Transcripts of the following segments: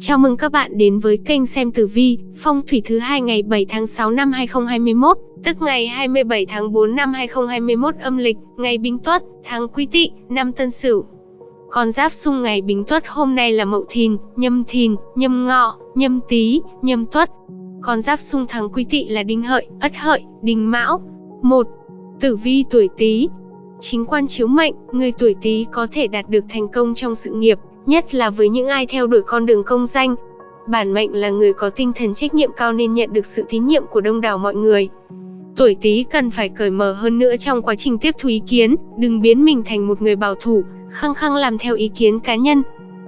Chào mừng các bạn đến với kênh xem tử vi, phong thủy thứ hai ngày 7 tháng 6 năm 2021, tức ngày 27 tháng 4 năm 2021 âm lịch, ngày Bính Tuất, tháng Quý Tỵ, năm Tân Sửu. Con giáp xung ngày Bính Tuất hôm nay là Mậu Thìn, Nhâm Thìn, Nhâm Ngọ, Nhâm Tý, Nhâm Tuất. Con giáp xung tháng Quý Tỵ là Đinh Hợi, Ất Hợi, Đinh Mão. 1. Tử vi tuổi Tý. Chính quan chiếu mệnh, người tuổi Tý có thể đạt được thành công trong sự nghiệp, nhất là với những ai theo đuổi con đường công danh. Bản mệnh là người có tinh thần trách nhiệm cao nên nhận được sự tín nhiệm của đông đảo mọi người. Tuổi Tý cần phải cởi mở hơn nữa trong quá trình tiếp thu ý kiến, đừng biến mình thành một người bảo thủ, khăng khăng làm theo ý kiến cá nhân.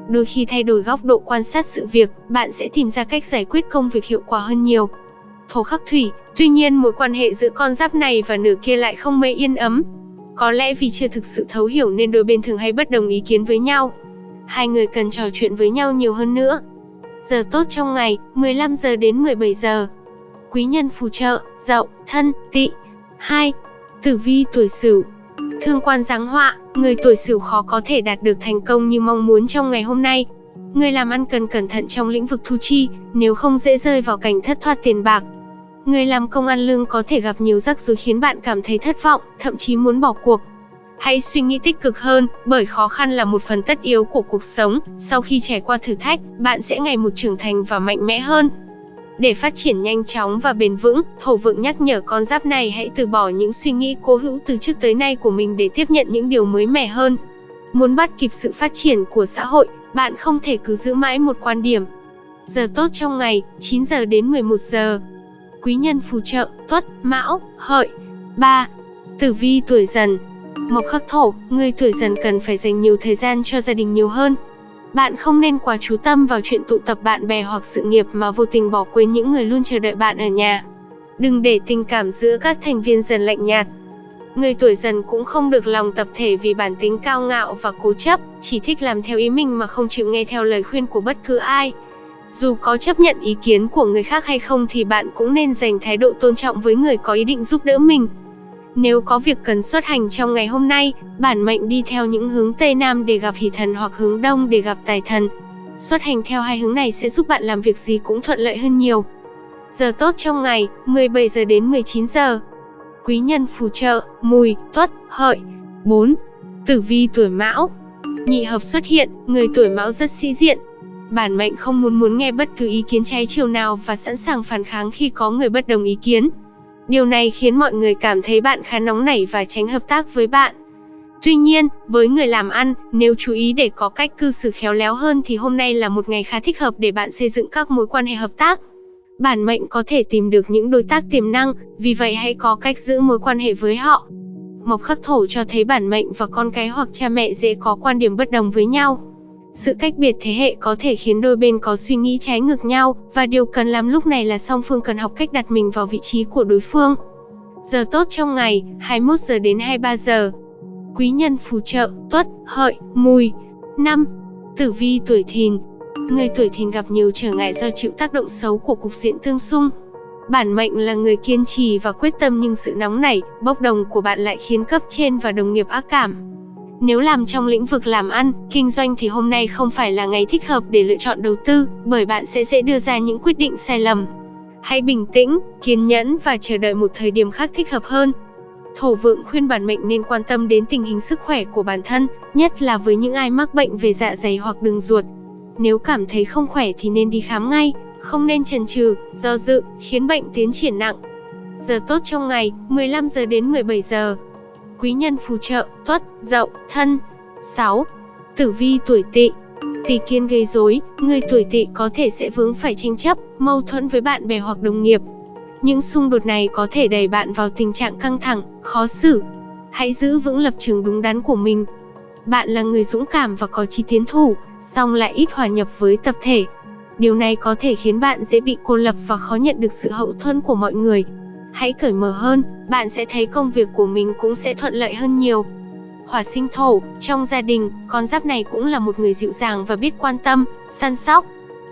Đôi khi thay đổi góc độ quan sát sự việc, bạn sẽ tìm ra cách giải quyết công việc hiệu quả hơn nhiều. Thổ khắc thủy, tuy nhiên mối quan hệ giữa con giáp này và nửa kia lại không mấy yên ấm. Có lẽ vì chưa thực sự thấu hiểu nên đôi bên thường hay bất đồng ý kiến với nhau hai người cần trò chuyện với nhau nhiều hơn nữa. Giờ tốt trong ngày, 15 giờ đến 17 giờ. Quý nhân phù trợ, dậu, thân, tỵ. 2. Tử vi tuổi sửu Thương quan giáng họa, người tuổi sửu khó có thể đạt được thành công như mong muốn trong ngày hôm nay. Người làm ăn cần cẩn thận trong lĩnh vực thu chi, nếu không dễ rơi vào cảnh thất thoát tiền bạc. Người làm công ăn lương có thể gặp nhiều rắc rối khiến bạn cảm thấy thất vọng, thậm chí muốn bỏ cuộc. Hãy suy nghĩ tích cực hơn, bởi khó khăn là một phần tất yếu của cuộc sống, sau khi trải qua thử thách, bạn sẽ ngày một trưởng thành và mạnh mẽ hơn. Để phát triển nhanh chóng và bền vững, thổ vượng nhắc nhở con giáp này hãy từ bỏ những suy nghĩ cố hữu từ trước tới nay của mình để tiếp nhận những điều mới mẻ hơn. Muốn bắt kịp sự phát triển của xã hội, bạn không thể cứ giữ mãi một quan điểm. Giờ tốt trong ngày, 9 giờ đến 11 giờ. Quý nhân phù trợ, tuất, mão, hợi. 3. Tử vi tuổi dần, Mộc khắc thổ, người tuổi dần cần phải dành nhiều thời gian cho gia đình nhiều hơn. Bạn không nên quá chú tâm vào chuyện tụ tập bạn bè hoặc sự nghiệp mà vô tình bỏ quên những người luôn chờ đợi bạn ở nhà. Đừng để tình cảm giữa các thành viên dần lạnh nhạt. Người tuổi dần cũng không được lòng tập thể vì bản tính cao ngạo và cố chấp, chỉ thích làm theo ý mình mà không chịu nghe theo lời khuyên của bất cứ ai. Dù có chấp nhận ý kiến của người khác hay không thì bạn cũng nên dành thái độ tôn trọng với người có ý định giúp đỡ mình. Nếu có việc cần xuất hành trong ngày hôm nay, bản mệnh đi theo những hướng Tây Nam để gặp hỷ thần hoặc hướng Đông để gặp tài thần. Xuất hành theo hai hướng này sẽ giúp bạn làm việc gì cũng thuận lợi hơn nhiều. Giờ tốt trong ngày, 17 giờ đến 19 giờ. Quý nhân phù trợ, mùi, tuất, hợi. 4. Tử vi tuổi mão Nhị hợp xuất hiện, người tuổi mão rất sĩ diện. Bản mệnh không muốn muốn nghe bất cứ ý kiến trái chiều nào và sẵn sàng phản kháng khi có người bất đồng ý kiến. Điều này khiến mọi người cảm thấy bạn khá nóng nảy và tránh hợp tác với bạn. Tuy nhiên, với người làm ăn, nếu chú ý để có cách cư xử khéo léo hơn thì hôm nay là một ngày khá thích hợp để bạn xây dựng các mối quan hệ hợp tác. Bản mệnh có thể tìm được những đối tác tiềm năng, vì vậy hãy có cách giữ mối quan hệ với họ. Mộc khắc thổ cho thấy bản mệnh và con cái hoặc cha mẹ dễ có quan điểm bất đồng với nhau. Sự cách biệt thế hệ có thể khiến đôi bên có suy nghĩ trái ngược nhau, và điều cần làm lúc này là song phương cần học cách đặt mình vào vị trí của đối phương. Giờ tốt trong ngày, 21 giờ đến 23 giờ. Quý nhân phù trợ, tuất, hợi, mùi. 5. Tử vi tuổi thìn Người tuổi thìn gặp nhiều trở ngại do chịu tác động xấu của cục diện tương xung. Bản mệnh là người kiên trì và quyết tâm nhưng sự nóng nảy, bốc đồng của bạn lại khiến cấp trên và đồng nghiệp ác cảm. Nếu làm trong lĩnh vực làm ăn, kinh doanh thì hôm nay không phải là ngày thích hợp để lựa chọn đầu tư, bởi bạn sẽ dễ đưa ra những quyết định sai lầm. Hãy bình tĩnh, kiên nhẫn và chờ đợi một thời điểm khác thích hợp hơn. Thổ vượng khuyên bản mệnh nên quan tâm đến tình hình sức khỏe của bản thân, nhất là với những ai mắc bệnh về dạ dày hoặc đường ruột. Nếu cảm thấy không khỏe thì nên đi khám ngay, không nên chần chừ, do dự, khiến bệnh tiến triển nặng. Giờ tốt trong ngày, 15 giờ đến 17 giờ quý nhân phù trợ, tuất, dậu, thân. 6. Tử vi tuổi tỵ Tỳ kiên gây rối, người tuổi tỵ có thể sẽ vướng phải tranh chấp, mâu thuẫn với bạn bè hoặc đồng nghiệp. Những xung đột này có thể đẩy bạn vào tình trạng căng thẳng, khó xử. Hãy giữ vững lập trường đúng đắn của mình. Bạn là người dũng cảm và có chí tiến thủ, song lại ít hòa nhập với tập thể. Điều này có thể khiến bạn dễ bị cô lập và khó nhận được sự hậu thuẫn của mọi người. Hãy cởi mở hơn, bạn sẽ thấy công việc của mình cũng sẽ thuận lợi hơn nhiều. Hỏa sinh thổ, trong gia đình, con giáp này cũng là một người dịu dàng và biết quan tâm, săn sóc.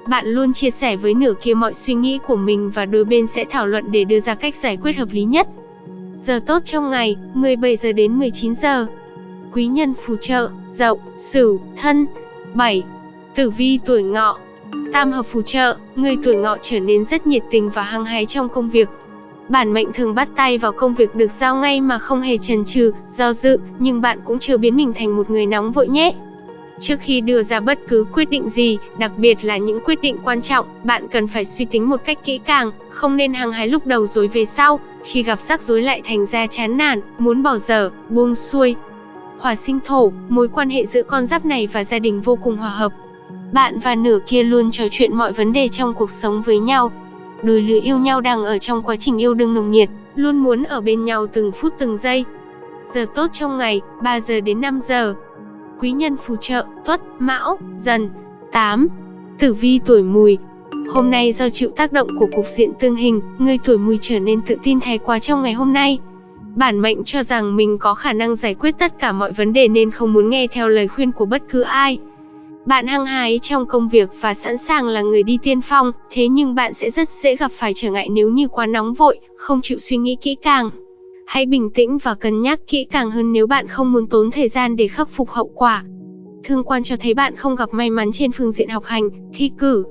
Bạn luôn chia sẻ với nửa kia mọi suy nghĩ của mình và đôi bên sẽ thảo luận để đưa ra cách giải quyết hợp lý nhất. Giờ tốt trong ngày, 17 giờ đến 19 giờ. Quý nhân phù trợ, dậu, sửu, thân. 7. Tử vi tuổi ngọ Tam hợp phù trợ, người tuổi ngọ trở nên rất nhiệt tình và hăng hái trong công việc. Bản mệnh thường bắt tay vào công việc được giao ngay mà không hề chần chừ, do dự, nhưng bạn cũng chưa biến mình thành một người nóng vội nhé. Trước khi đưa ra bất cứ quyết định gì, đặc biệt là những quyết định quan trọng, bạn cần phải suy tính một cách kỹ càng, không nên hăng hái lúc đầu rồi về sau, khi gặp rắc rối lại thành ra chán nản, muốn bỏ dở, buông xuôi. Hỏa sinh thổ, mối quan hệ giữa con giáp này và gia đình vô cùng hòa hợp. Bạn và nửa kia luôn trò chuyện mọi vấn đề trong cuộc sống với nhau. Đôi lứa yêu nhau đang ở trong quá trình yêu đương nồng nhiệt, luôn muốn ở bên nhau từng phút từng giây. Giờ tốt trong ngày, 3 giờ đến 5 giờ quý nhân phù trợ, tuất, mão, dần. 8. Tử vi tuổi mùi Hôm nay do chịu tác động của cục diện tương hình, người tuổi mùi trở nên tự tin thái quá trong ngày hôm nay. Bản mệnh cho rằng mình có khả năng giải quyết tất cả mọi vấn đề nên không muốn nghe theo lời khuyên của bất cứ ai. Bạn hăng hái trong công việc và sẵn sàng là người đi tiên phong, thế nhưng bạn sẽ rất dễ gặp phải trở ngại nếu như quá nóng vội, không chịu suy nghĩ kỹ càng. Hãy bình tĩnh và cân nhắc kỹ càng hơn nếu bạn không muốn tốn thời gian để khắc phục hậu quả. Thương quan cho thấy bạn không gặp may mắn trên phương diện học hành, thi cử.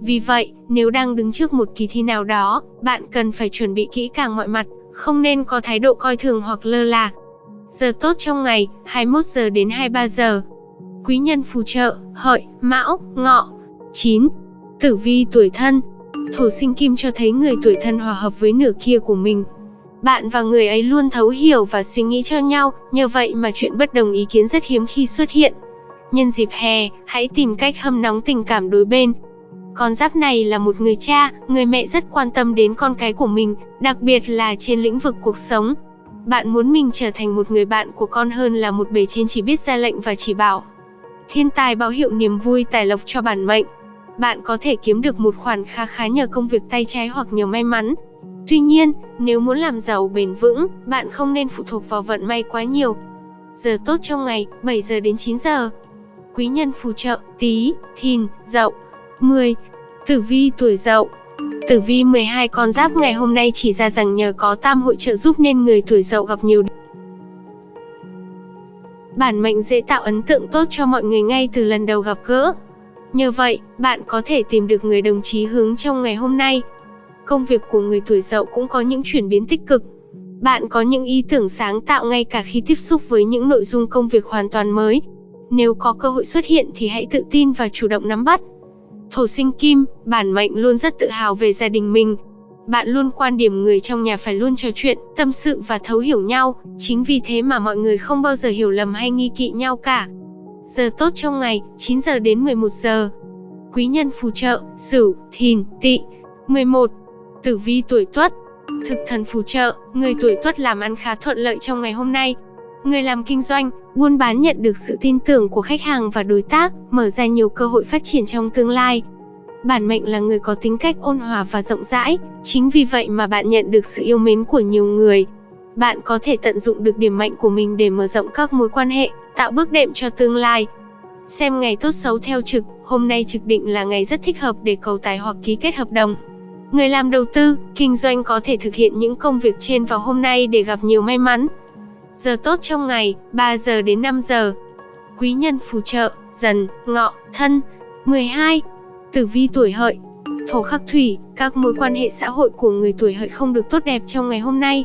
Vì vậy, nếu đang đứng trước một kỳ thi nào đó, bạn cần phải chuẩn bị kỹ càng mọi mặt, không nên có thái độ coi thường hoặc lơ là. Giờ tốt trong ngày, 21 giờ đến 23 giờ. Quý nhân phù trợ, hợi, mão, ngọ. 9. Tử vi tuổi thân Thổ sinh kim cho thấy người tuổi thân hòa hợp với nửa kia của mình, bạn và người ấy luôn thấu hiểu và suy nghĩ cho nhau, nhờ vậy mà chuyện bất đồng ý kiến rất hiếm khi xuất hiện. Nhân dịp hè, hãy tìm cách hâm nóng tình cảm đối bên. Con giáp này là một người cha, người mẹ rất quan tâm đến con cái của mình, đặc biệt là trên lĩnh vực cuộc sống. Bạn muốn mình trở thành một người bạn của con hơn là một bề trên chỉ biết ra lệnh và chỉ bảo. Thiên tài báo hiệu niềm vui tài lộc cho bản mệnh. Bạn có thể kiếm được một khoản khá khá nhờ công việc tay trái hoặc nhờ may mắn. Tuy nhiên, nếu muốn làm giàu bền vững, bạn không nên phụ thuộc vào vận may quá nhiều. Giờ tốt trong ngày, 7 giờ đến 9 giờ. Quý nhân phù trợ, tí, thìn, dậu. 10. Tử vi tuổi dậu Tử vi 12 con giáp ngày hôm nay chỉ ra rằng nhờ có tam hội trợ giúp nên người tuổi dậu gặp nhiều Bản mệnh dễ tạo ấn tượng tốt cho mọi người ngay từ lần đầu gặp gỡ. Nhờ vậy, bạn có thể tìm được người đồng chí hướng trong ngày hôm nay, công việc của người tuổi dậu cũng có những chuyển biến tích cực. Bạn có những ý tưởng sáng tạo ngay cả khi tiếp xúc với những nội dung công việc hoàn toàn mới. Nếu có cơ hội xuất hiện thì hãy tự tin và chủ động nắm bắt. Thổ sinh kim, bản mệnh luôn rất tự hào về gia đình mình. Bạn luôn quan điểm người trong nhà phải luôn trò chuyện, tâm sự và thấu hiểu nhau, chính vì thế mà mọi người không bao giờ hiểu lầm hay nghi kỵ nhau cả. Giờ tốt trong ngày, 9 giờ đến 11 giờ. Quý nhân phù trợ, Sửu, Thìn, Tỵ. 11. Tử vi tuổi Tuất Thực thần phù trợ, người tuổi Tuất làm ăn khá thuận lợi trong ngày hôm nay. Người làm kinh doanh, buôn bán nhận được sự tin tưởng của khách hàng và đối tác, mở ra nhiều cơ hội phát triển trong tương lai. Bản mệnh là người có tính cách ôn hòa và rộng rãi, chính vì vậy mà bạn nhận được sự yêu mến của nhiều người. Bạn có thể tận dụng được điểm mạnh của mình để mở rộng các mối quan hệ, tạo bước đệm cho tương lai. Xem ngày tốt xấu theo trực, hôm nay trực định là ngày rất thích hợp để cầu tài hoặc ký kết hợp đồng. Người làm đầu tư, kinh doanh có thể thực hiện những công việc trên vào hôm nay để gặp nhiều may mắn. Giờ tốt trong ngày, 3 giờ đến 5 giờ. Quý nhân phù trợ, dần, ngọ, thân. 12. Tử vi tuổi hợi Thổ khắc thủy, các mối quan hệ xã hội của người tuổi hợi không được tốt đẹp trong ngày hôm nay.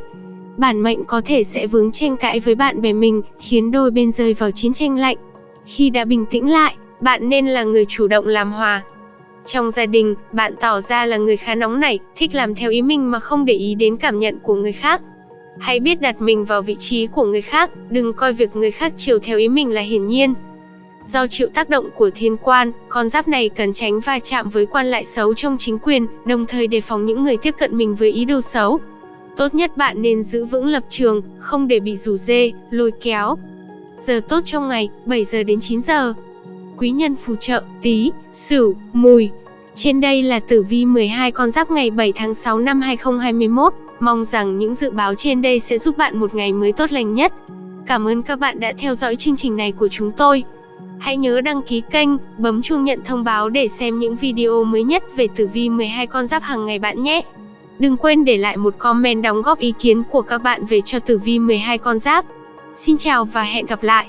Bản mệnh có thể sẽ vướng tranh cãi với bạn bè mình, khiến đôi bên rơi vào chiến tranh lạnh. Khi đã bình tĩnh lại, bạn nên là người chủ động làm hòa, trong gia đình, bạn tỏ ra là người khá nóng nảy, thích làm theo ý mình mà không để ý đến cảm nhận của người khác. Hãy biết đặt mình vào vị trí của người khác, đừng coi việc người khác chiều theo ý mình là hiển nhiên. Do chịu tác động của thiên quan, con giáp này cần tránh va chạm với quan lại xấu trong chính quyền, đồng thời đề phòng những người tiếp cận mình với ý đồ xấu. Tốt nhất bạn nên giữ vững lập trường, không để bị rủ dê, lôi kéo. Giờ tốt trong ngày, 7 giờ đến 9 giờ quý nhân phù trợ, tí, sửu, mùi. Trên đây là tử vi 12 con giáp ngày 7 tháng 6 năm 2021. Mong rằng những dự báo trên đây sẽ giúp bạn một ngày mới tốt lành nhất. Cảm ơn các bạn đã theo dõi chương trình này của chúng tôi. Hãy nhớ đăng ký kênh, bấm chuông nhận thông báo để xem những video mới nhất về tử vi 12 con giáp hàng ngày bạn nhé. Đừng quên để lại một comment đóng góp ý kiến của các bạn về cho tử vi 12 con giáp. Xin chào và hẹn gặp lại.